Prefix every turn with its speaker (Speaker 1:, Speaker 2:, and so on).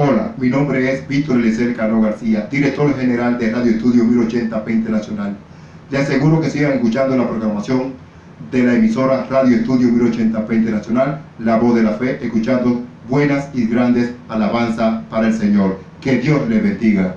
Speaker 1: Hola, mi nombre es Víctor Eliezer Cano García, director general de Radio Estudio 1080p Internacional. Les aseguro que sigan escuchando la programación de la emisora Radio Estudio 1080p Internacional, La Voz de la Fe, escuchando buenas y grandes alabanzas para el Señor. Que Dios les bendiga.